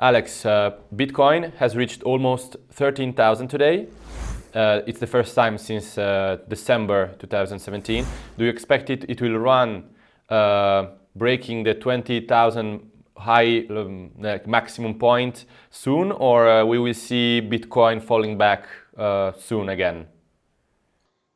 Alex, uh, Bitcoin has reached almost 13,000 today. Uh, it's the first time since uh, December 2017. Do you expect it, it will run uh, breaking the 20,000 high um, maximum point soon or uh, we will see Bitcoin falling back uh, soon again?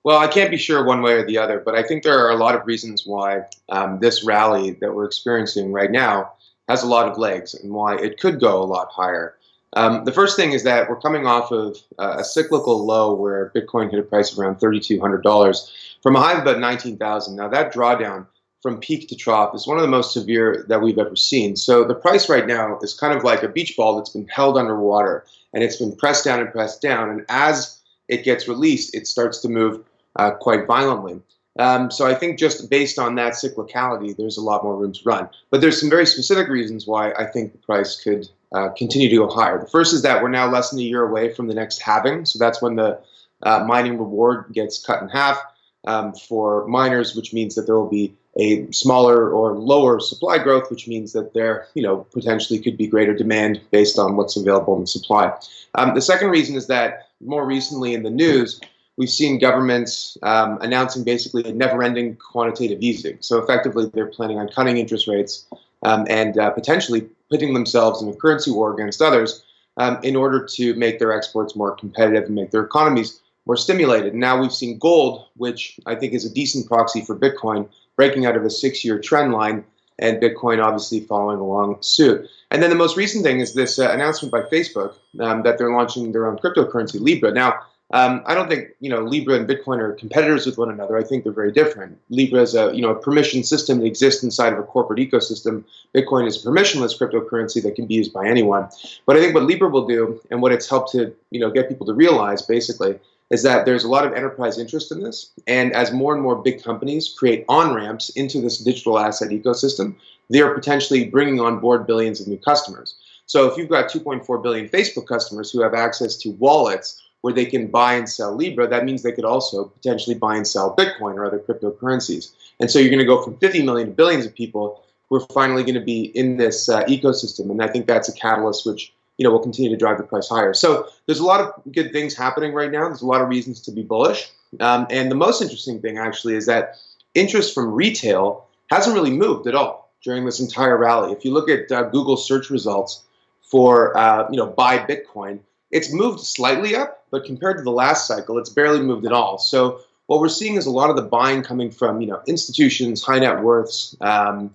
Well, I can't be sure one way or the other, but I think there are a lot of reasons why um, this rally that we're experiencing right now has a lot of legs and why it could go a lot higher. Um, the first thing is that we're coming off of uh, a cyclical low where Bitcoin hit a price of around $3,200 from a high of about 19,000. Now that drawdown from peak to trough is one of the most severe that we've ever seen. So the price right now is kind of like a beach ball that's been held underwater and it's been pressed down and pressed down. And as it gets released, it starts to move uh, quite violently. Um, so I think just based on that cyclicality, there's a lot more room to run. But there's some very specific reasons why I think the price could uh, continue to go higher. The first is that we're now less than a year away from the next halving. So that's when the uh, mining reward gets cut in half um, for miners, which means that there will be a smaller or lower supply growth, which means that there, you know, potentially could be greater demand based on what's available in the supply. Um, the second reason is that more recently in the news, we've seen governments um, announcing basically a never-ending quantitative easing. So effectively, they're planning on cutting interest rates um, and uh, potentially putting themselves in a currency war against others um, in order to make their exports more competitive and make their economies more stimulated. Now we've seen gold, which I think is a decent proxy for Bitcoin, breaking out of a six-year trend line and Bitcoin obviously following along suit. And then the most recent thing is this uh, announcement by Facebook um, that they're launching their own cryptocurrency, Libra. Now, um, I don't think you know Libra and Bitcoin are competitors with one another. I think they're very different. Libra is a you know a permission system that exists inside of a corporate ecosystem. Bitcoin is a permissionless cryptocurrency that can be used by anyone. But I think what Libra will do, and what it's helped to you know get people to realize, basically, is that there's a lot of enterprise interest in this. And as more and more big companies create on ramps into this digital asset ecosystem, they are potentially bringing on board billions of new customers. So if you've got 2.4 billion Facebook customers who have access to wallets where they can buy and sell Libra, that means they could also potentially buy and sell Bitcoin or other cryptocurrencies. And so you're going to go from 50 million to billions of people who are finally going to be in this uh, ecosystem. And I think that's a catalyst which you know will continue to drive the price higher. So there's a lot of good things happening right now. There's a lot of reasons to be bullish. Um, and the most interesting thing actually is that interest from retail hasn't really moved at all during this entire rally. If you look at uh, Google search results for uh, you know buy Bitcoin, it's moved slightly up, but compared to the last cycle, it's barely moved at all. So what we're seeing is a lot of the buying coming from you know institutions, high net worths, um,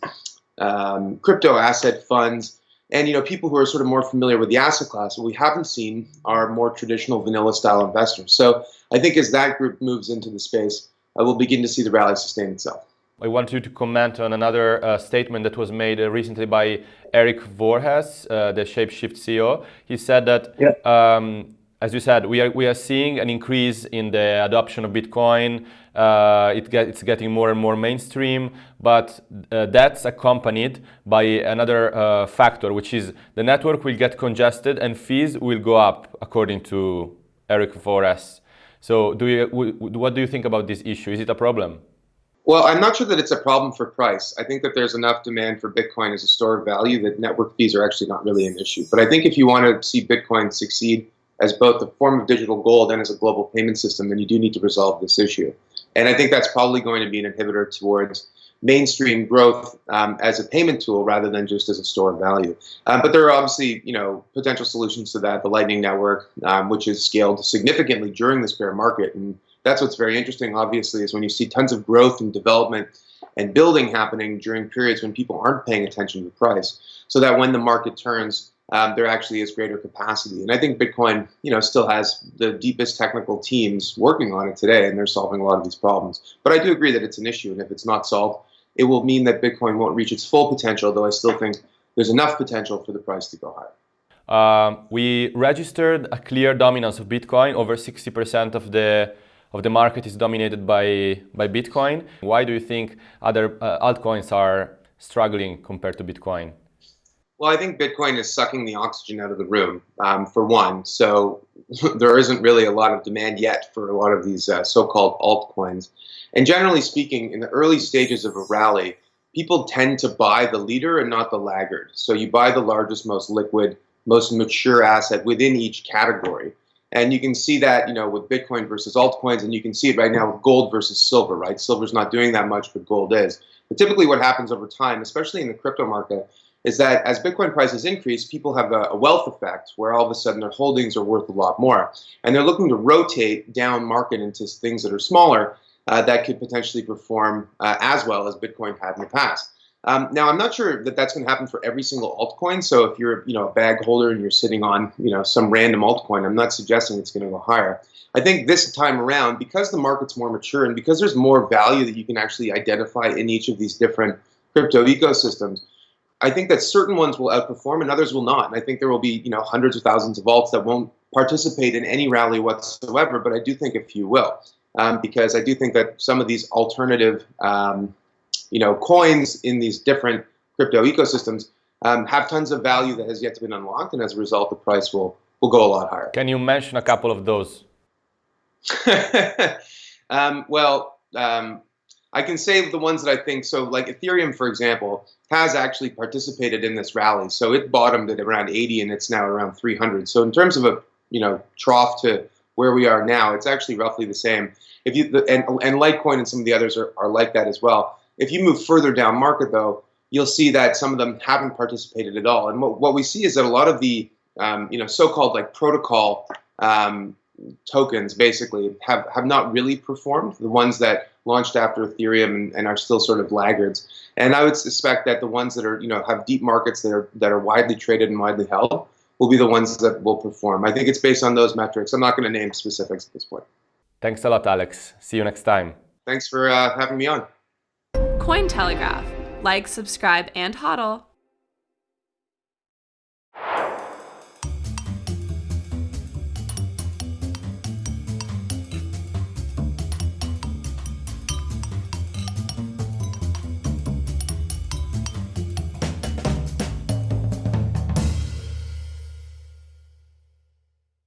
um, crypto asset funds, and you know people who are sort of more familiar with the asset class. What we haven't seen are more traditional vanilla style investors. So I think as that group moves into the space, uh, we'll begin to see the rally sustain itself. I want you to comment on another uh, statement that was made uh, recently by Eric Voorhees, uh, the Shapeshift CEO. He said that, yeah. um, as you said, we are, we are seeing an increase in the adoption of Bitcoin. Uh, it get, it's getting more and more mainstream, but uh, that's accompanied by another uh, factor, which is the network will get congested and fees will go up, according to Eric Voorhees. So do you, what do you think about this issue? Is it a problem? Well, I'm not sure that it's a problem for price. I think that there's enough demand for Bitcoin as a store of value that network fees are actually not really an issue. But I think if you want to see Bitcoin succeed as both a form of digital gold and as a global payment system, then you do need to resolve this issue. And I think that's probably going to be an inhibitor towards mainstream growth um, as a payment tool rather than just as a store of value. Um, but there are obviously, you know, potential solutions to that. The Lightning Network, um, which has scaled significantly during this bear market, and that's what's very interesting, obviously, is when you see tons of growth and development and building happening during periods when people aren't paying attention to price, so that when the market turns, um, there actually is greater capacity. And I think Bitcoin, you know, still has the deepest technical teams working on it today, and they're solving a lot of these problems. But I do agree that it's an issue, and if it's not solved, it will mean that Bitcoin won't reach its full potential, though I still think there's enough potential for the price to go higher. Um, we registered a clear dominance of Bitcoin, over 60% of the of the market is dominated by, by Bitcoin. Why do you think other uh, altcoins are struggling compared to Bitcoin? Well, I think Bitcoin is sucking the oxygen out of the room, um, for one. So there isn't really a lot of demand yet for a lot of these uh, so-called altcoins. And generally speaking, in the early stages of a rally, people tend to buy the leader and not the laggard. So you buy the largest, most liquid, most mature asset within each category. And you can see that, you know, with Bitcoin versus altcoins, and you can see it right now with gold versus silver, right? Silver's not doing that much, but gold is. But typically what happens over time, especially in the crypto market, is that as Bitcoin prices increase, people have a, wealth effect where all of a sudden their holdings are worth a lot more. And they're looking to rotate down market into things that are smaller uh, that could potentially perform uh, as well as Bitcoin had in the past. Um, now, I'm not sure that that's going to happen for every single altcoin. So if you're, you know, a bag holder and you're sitting on, you know, some random altcoin, I'm not suggesting it's going to go higher. I think this time around, because the market's more mature and because there's more value that you can actually identify in each of these different crypto ecosystems, I think that certain ones will outperform and others will not. And I think there will be, you know, hundreds of thousands of alts that won't participate in any rally whatsoever, but I do think a few will. Um, because I do think that some of these alternative um, you know, coins in these different crypto ecosystems um, have tons of value that has yet to be unlocked, and as a result, the price will will go a lot higher. Can you mention a couple of those? um, well, um, I can say the ones that I think so. Like Ethereum, for example, has actually participated in this rally. So it bottomed at around 80, and it's now around 300. So in terms of a you know trough to where we are now, it's actually roughly the same. If you and and Litecoin and some of the others are, are like that as well. If you move further down market, though, you'll see that some of them haven't participated at all. And what, what we see is that a lot of the um, you know so-called like protocol um, tokens basically have, have not really performed. The ones that launched after Ethereum and, and, are still sort of laggards. And I would suspect that the ones that are you know have deep markets that are that are widely traded and widely held will be the ones that will perform. I think it's based on those metrics. I'm not going to name specifics at this point. Thanks a lot, Alex. See you next time. Thanks for uh, having me on. Cointelegraph. Like, subscribe, and hodl.